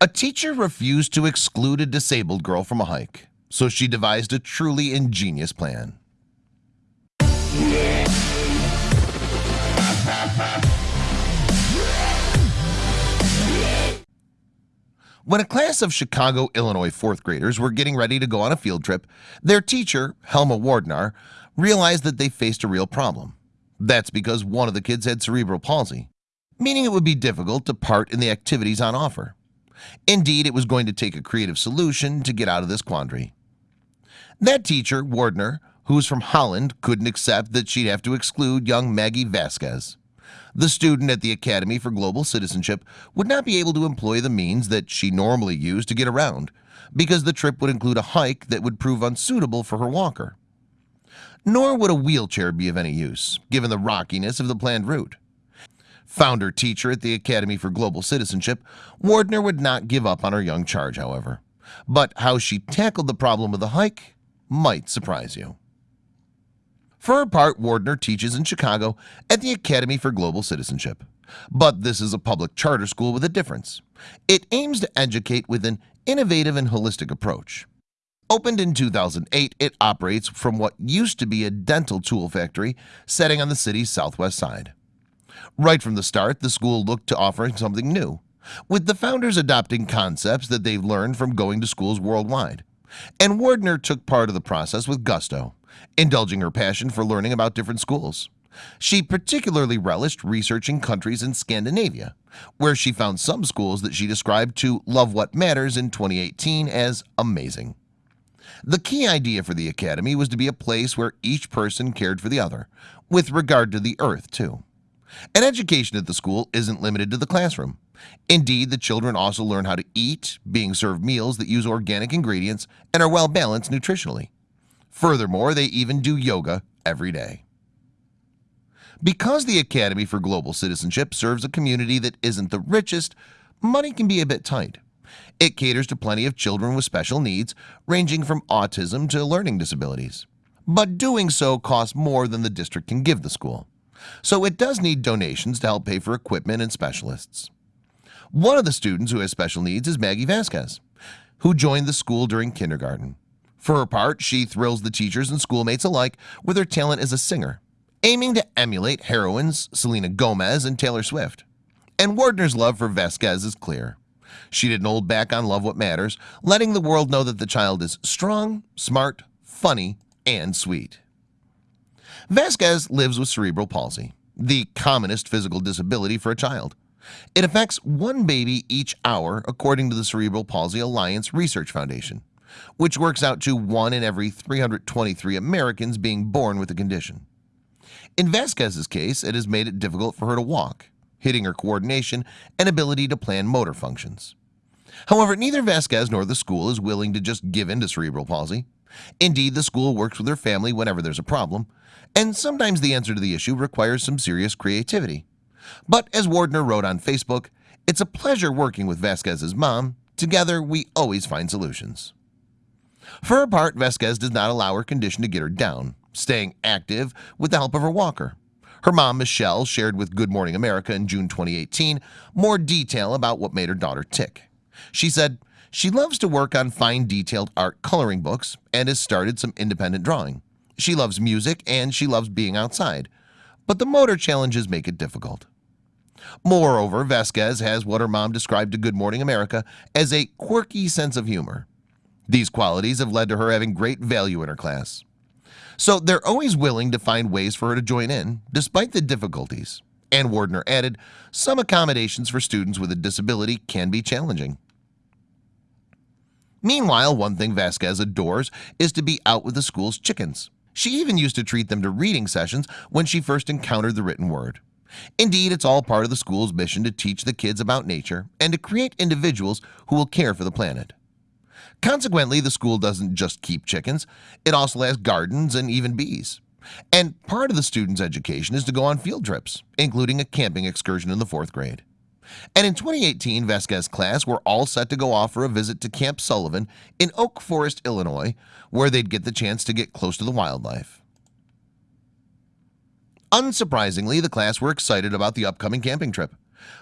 A teacher refused to exclude a disabled girl from a hike, so she devised a truly ingenious plan. When a class of Chicago, Illinois fourth graders were getting ready to go on a field trip Their teacher Helma Wardner realized that they faced a real problem That's because one of the kids had cerebral palsy Meaning it would be difficult to part in the activities on offer Indeed, it was going to take a creative solution to get out of this quandary. That teacher Wardner who was from Holland couldn't accept that she'd have to exclude young Maggie Vasquez. The student at the Academy for Global Citizenship would not be able to employ the means that she normally used to get around because the trip would include a hike that would prove unsuitable for her walker. Nor would a wheelchair be of any use given the rockiness of the planned route Founder teacher at the Academy for Global Citizenship Wardner would not give up on her young charge however. But how she tackled the problem of the hike might surprise you. For her part Wardner teaches in Chicago at the Academy for Global Citizenship. But this is a public charter school with a difference. It aims to educate with an innovative and holistic approach. Opened in 2008 it operates from what used to be a dental tool factory setting on the city's southwest side Right from the start the school looked to offering something new with the founders adopting concepts that they've learned from going to schools worldwide. And Wardner took part of the process with gusto indulging her passion for learning about different schools. She particularly relished researching countries in Scandinavia where she found some schools that she described to love what matters in 2018 as amazing. The key idea for the Academy was to be a place where each person cared for the other with regard to the earth too an education at the school isn't limited to the classroom. Indeed the children also learn how to eat being served meals that use organic ingredients and are well balanced nutritionally. Furthermore, they even do yoga every day. Because the Academy for Global Citizenship serves a community that isn't the richest money can be a bit tight. It caters to plenty of children with special needs ranging from autism to learning disabilities. But doing so costs more than the district can give the school So it does need donations to help pay for equipment and specialists. One of the students who has special needs is Maggie Vasquez Who joined the school during kindergarten. For her part she thrills the teachers and schoolmates alike with her talent as a singer aiming to emulate heroines Selena Gomez and Taylor Swift. And Wardner's love for Vasquez is clear. She didn't hold back on love what matters letting the world know that the child is strong smart funny and sweet Vasquez lives with cerebral palsy the commonest physical disability for a child. It affects one baby each hour according to the Cerebral Palsy Alliance Research Foundation which works out to one in every 323 Americans being born with the condition. In Vasquez's case it has made it difficult for her to walk hitting her coordination and ability to plan motor functions. However, neither Vasquez nor the school is willing to just give in to cerebral palsy Indeed the school works with her family whenever there's a problem and sometimes the answer to the issue requires some serious creativity. But as Wardner wrote on Facebook It's a pleasure working with Vasquez's mom. Together We always find solutions. For her part Vasquez does not allow her condition to get her down staying active with the help of her walker. Her mom Michelle shared with Good Morning America in June 2018 more detail about what made her daughter tick. She said she loves to work on fine detailed art coloring books and has started some independent drawing. She loves music and she loves being outside but the motor challenges make it difficult. Moreover Vasquez has what her mom described to Good Morning America as a quirky sense of humor. These qualities have led to her having great value in her class. So they're always willing to find ways for her to join in despite the difficulties. And Wardner added some accommodations for students with a disability can be challenging Meanwhile one thing Vasquez adores is to be out with the school's chickens. She even used to treat them to reading sessions when she first encountered the written word. Indeed, it's all part of the school's mission to teach the kids about nature and to create individuals who will care for the planet. Consequently, the school doesn't just keep chickens It also has gardens and even bees. And part of the students education is to go on field trips including a camping excursion in the fourth grade and in 2018 Vasquez class were all set to go off for a visit to Camp Sullivan in Oak Forest, Illinois where they'd get the chance to get close to the wildlife. Unsurprisingly the class were excited about the upcoming camping trip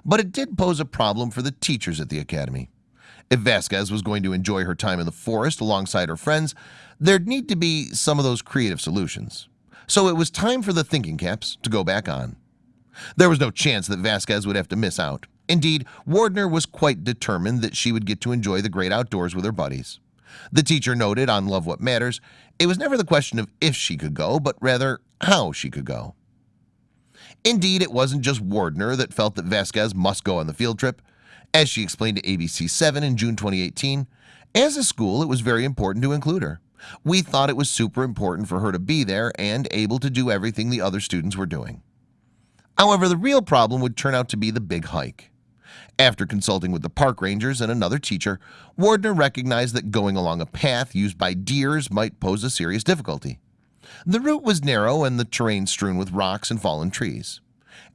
But it did pose a problem for the teachers at the Academy. If Vasquez was going to enjoy her time in the forest alongside her friends There'd need to be some of those creative solutions. So it was time for the thinking caps to go back on. There was no chance that Vasquez would have to miss out Indeed Wardner was quite determined that she would get to enjoy the great outdoors with her buddies. The teacher noted on love what matters It was never the question of if she could go but rather how she could go. Indeed, it wasn't just Wardner that felt that Vasquez must go on the field trip. As she explained to ABC 7 in June 2018 as a school it was very important to include her. We thought it was super important for her to be there and able to do everything the other students were doing. However, the real problem would turn out to be the big hike after consulting with the park rangers and another teacher Wardner recognized that going along a path used by deers might pose a serious difficulty. The route was narrow and the terrain strewn with rocks and fallen trees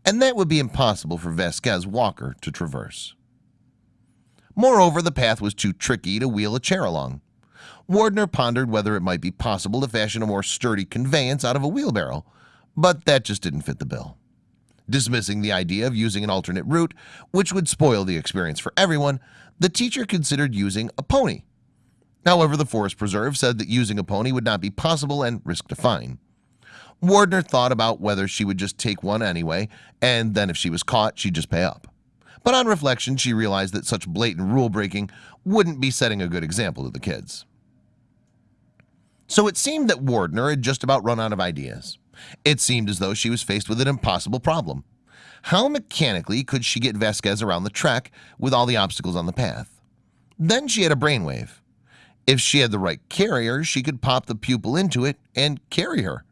and that would be impossible for Vasquez Walker to traverse. Moreover the path was too tricky to wheel a chair along. Wardner pondered whether it might be possible to fashion a more sturdy conveyance out of a wheelbarrow But that just didn't fit the bill Dismissing the idea of using an alternate route which would spoil the experience for everyone the teacher considered using a pony. However, the Forest Preserve said that using a pony would not be possible and risked a fine. Wardner thought about whether she would just take one anyway and then if she was caught she'd just pay up. But on reflection she realized that such blatant rule breaking wouldn't be setting a good example to the kids. So it seemed that Wardner had just about run out of ideas It seemed as though she was faced with an impossible problem. How mechanically could she get Vasquez around the track with all the obstacles on the path? Then she had a brainwave. If she had the right carrier she could pop the pupil into it and carry her.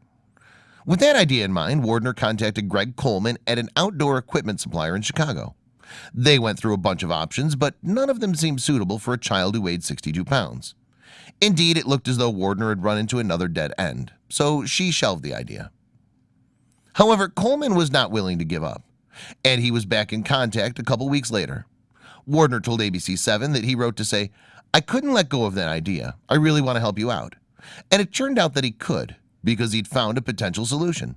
With that idea in mind Wardner contacted Greg Coleman at an outdoor equipment supplier in Chicago. They went through a bunch of options but none of them seemed suitable for a child who weighed 62 pounds. Indeed it looked as though Wardner had run into another dead end so she shelved the idea However Coleman was not willing to give up and he was back in contact a couple weeks later. Wardner told ABC 7 that he wrote to say I couldn't let go of that idea. I really want to help you out. And it turned out that he could because he'd found a potential solution.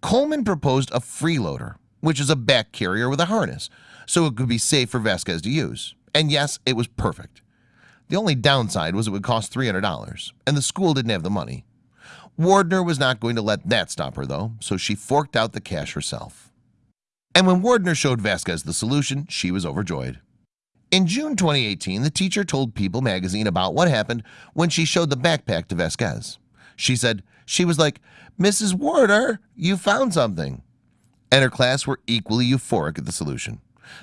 Coleman proposed a freeloader which is a back carrier with a harness so it could be safe for Vasquez to use. And yes it was perfect. The only downside was it would cost $300 and the school didn't have the money Wardner was not going to let that stop her though so she forked out the cash herself. And when Wardner showed Vasquez the solution she was overjoyed. In June 2018 the teacher told People magazine about what happened when she showed the backpack to Vasquez. She said she was like mrs. Warner you found something. And her class were equally euphoric at the solution.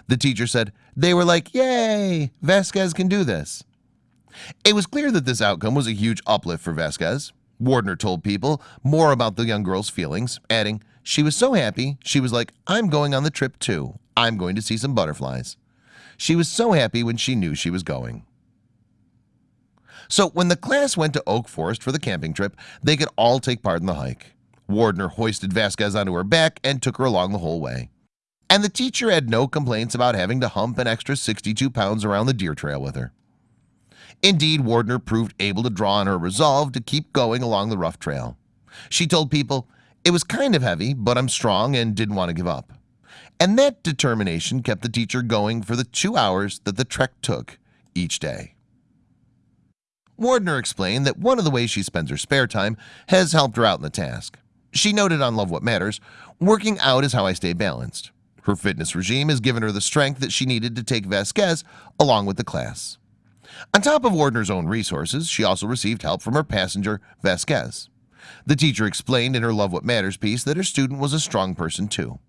The teacher said they were like yay Vasquez can do this. It was clear that this outcome was a huge uplift for Vasquez Wardner told people more about the young girl's feelings adding she was so happy. She was like I'm going on the trip too. I'm going to see some butterflies she was so happy when she knew she was going. So when the class went to Oak Forest for the camping trip they could all take part in the hike. Wardner hoisted Vasquez onto her back and took her along the whole way. And the teacher had no complaints about having to hump an extra 62 pounds around the deer trail with her Indeed Wardner proved able to draw on her resolve to keep going along the rough trail. She told people it was kind of heavy but I'm strong and didn't want to give up. And that determination kept the teacher going for the two hours that the trek took each day. Wardner explained that one of the ways she spends her spare time has helped her out in the task. She noted on Love What Matters working out is how I stay balanced. Her fitness regime has given her the strength that she needed to take Vasquez along with the class on top of Wardner's own resources She also received help from her passenger Vasquez. The teacher explained in her Love What Matters piece that her student was a strong person too.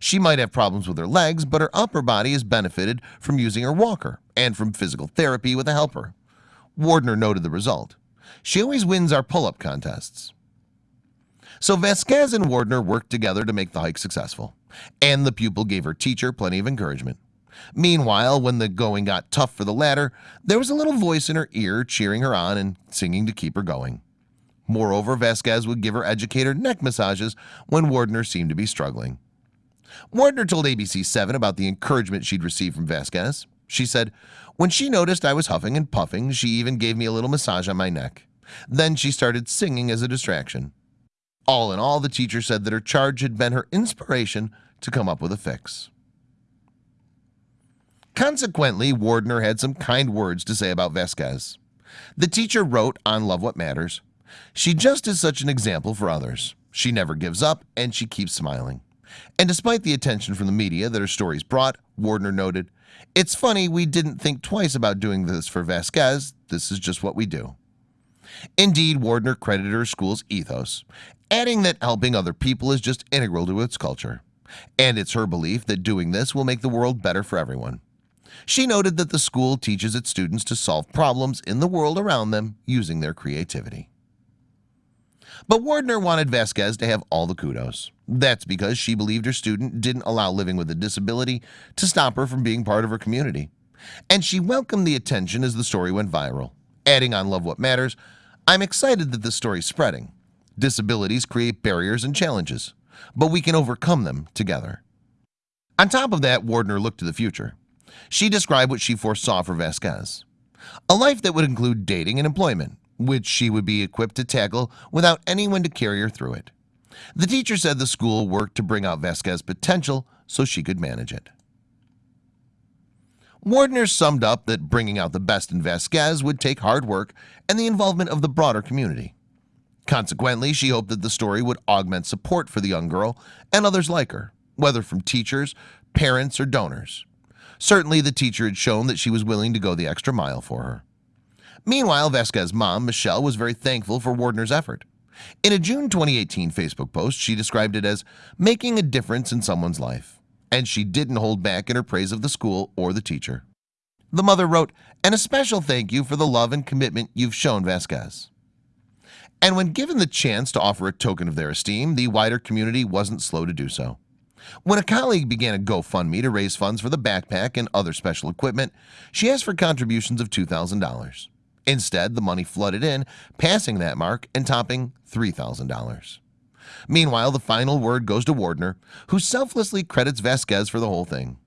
She might have problems with her legs But her upper body has benefited from using her walker and from physical therapy with a helper. Wardner noted the result. She always wins our pull-up contests. So Vasquez and Wardner worked together to make the hike successful and the pupil gave her teacher plenty of encouragement Meanwhile when the going got tough for the latter there was a little voice in her ear cheering her on and singing to keep her going. Moreover Vasquez would give her educator neck massages when Wardner seemed to be struggling. Wardner told ABC 7 about the encouragement she'd received from Vasquez. She said when she noticed I was huffing and puffing She even gave me a little massage on my neck. Then she started singing as a distraction. All in all the teacher said that her charge had been her inspiration to come up with a fix Consequently, Wardner had some kind words to say about Vasquez. The teacher wrote on Love What Matters, She just is such an example for others. She never gives up and she keeps smiling. And despite the attention from the media that her stories brought, Wardner noted, It's funny we didn't think twice about doing this for Vasquez. This is just what we do. Indeed, Wardner credited her school's ethos, adding that helping other people is just integral to its culture. And it's her belief that doing this will make the world better for everyone. She noted that the school teaches its students to solve problems in the world around them using their creativity. But Wardner wanted Vasquez to have all the kudos. That's because she believed her student didn't allow living with a disability to stop her from being part of her community. And she welcomed the attention as the story went viral. Adding on Love What Matters, I'm excited that this story's spreading. Disabilities create barriers and challenges, but we can overcome them together. On top of that, Wardner looked to the future. She described what she foresaw for Vasquez. A life that would include dating and employment, which she would be equipped to tackle without anyone to carry her through it. The teacher said the school worked to bring out Vasquez's potential so she could manage it. Wardner summed up that bringing out the best in Vasquez would take hard work and the involvement of the broader community. Consequently, she hoped that the story would augment support for the young girl and others like her, whether from teachers, parents, or donors. Certainly, the teacher had shown that she was willing to go the extra mile for her. Meanwhile, Vasquez's mom, Michelle, was very thankful for Wardner's effort. In a June 2018 Facebook post, she described it as making a difference in someone's life and she didn't hold back in her praise of the school or the teacher. The mother wrote, and a special thank you for the love and commitment you've shown Vasquez. And when given the chance to offer a token of their esteem, the wider community wasn't slow to do so. When a colleague began a GoFundMe to raise funds for the backpack and other special equipment, she asked for contributions of $2,000. Instead, the money flooded in, passing that mark and topping $3,000. Meanwhile, the final word goes to Wardner, who selflessly credits Vasquez for the whole thing.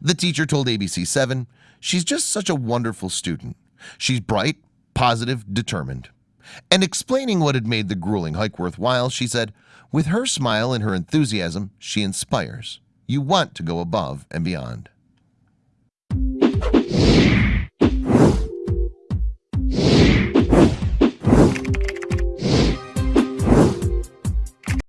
The teacher told ABC7, She's just such a wonderful student. She's bright, positive, determined. And explaining what had made the grueling hike worthwhile, she said, With her smile and her enthusiasm, she inspires. You want to go above and beyond.